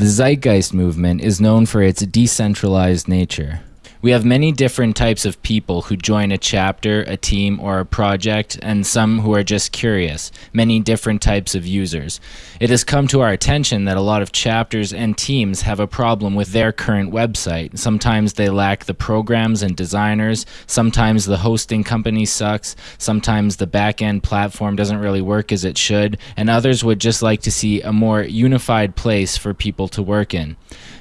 The Zeitgeist movement is known for its decentralized nature. We have many different types of people who join a chapter, a team, or a project, and some who are just curious, many different types of users. It has come to our attention that a lot of chapters and teams have a problem with their current website. Sometimes they lack the programs and designers, sometimes the hosting company sucks, sometimes the back-end platform doesn't really work as it should, and others would just like to see a more unified place for people to work in.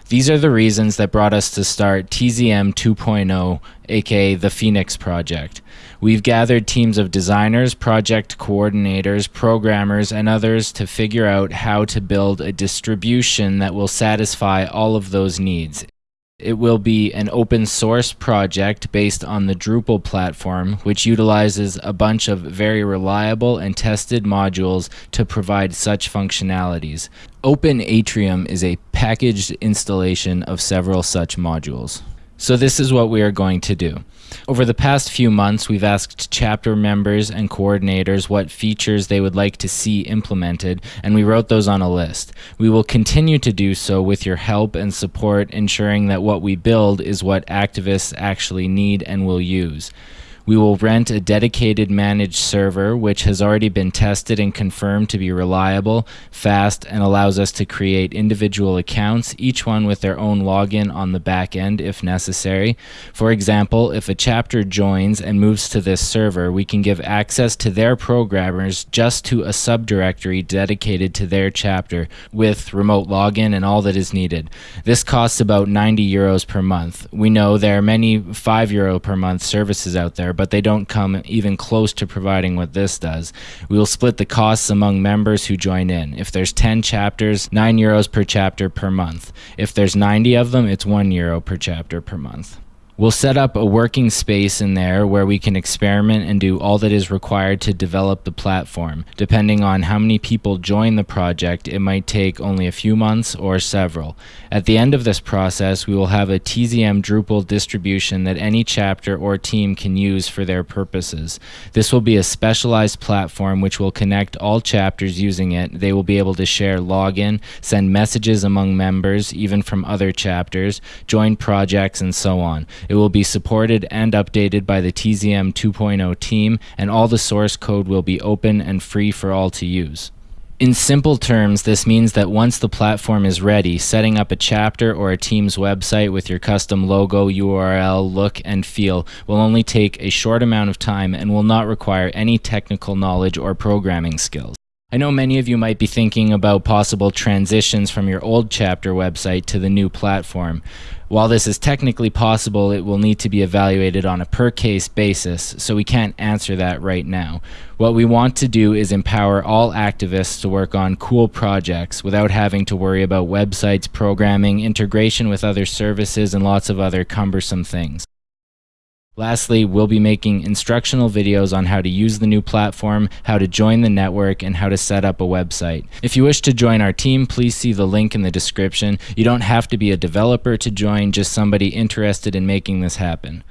These are the reasons that brought us to start TZM 2.0, aka the Phoenix Project. We've gathered teams of designers, project coordinators, programmers, and others to figure out how to build a distribution that will satisfy all of those needs. It will be an open source project based on the Drupal platform, which utilizes a bunch of very reliable and tested modules to provide such functionalities. Open Atrium is a packaged installation of several such modules. So this is what we are going to do. Over the past few months, we've asked chapter members and coordinators what features they would like to see implemented, and we wrote those on a list. We will continue to do so with your help and support, ensuring that what we build is what activists actually need and will use. We will rent a dedicated managed server, which has already been tested and confirmed to be reliable, fast, and allows us to create individual accounts, each one with their own login on the back end if necessary. For example, if a chapter joins and moves to this server, we can give access to their programmers just to a subdirectory dedicated to their chapter with remote login and all that is needed. This costs about 90 euros per month. We know there are many 5 euro per month services out there, but they don't come even close to providing what this does. We will split the costs among members who join in. If there's 10 chapters, 9 euros per chapter per month. If there's 90 of them, it's 1 euro per chapter per month. We'll set up a working space in there where we can experiment and do all that is required to develop the platform. Depending on how many people join the project, it might take only a few months or several. At the end of this process, we will have a TZM Drupal distribution that any chapter or team can use for their purposes. This will be a specialized platform which will connect all chapters using it. They will be able to share login, send messages among members, even from other chapters, join projects, and so on. It will be supported and updated by the TZM 2.0 team, and all the source code will be open and free for all to use. In simple terms, this means that once the platform is ready, setting up a chapter or a team's website with your custom logo, URL, look, and feel will only take a short amount of time and will not require any technical knowledge or programming skills. I know many of you might be thinking about possible transitions from your old chapter website to the new platform. While this is technically possible, it will need to be evaluated on a per case basis, so we can't answer that right now. What we want to do is empower all activists to work on cool projects without having to worry about websites, programming, integration with other services, and lots of other cumbersome things. Lastly, we'll be making instructional videos on how to use the new platform, how to join the network, and how to set up a website. If you wish to join our team, please see the link in the description. You don't have to be a developer to join, just somebody interested in making this happen.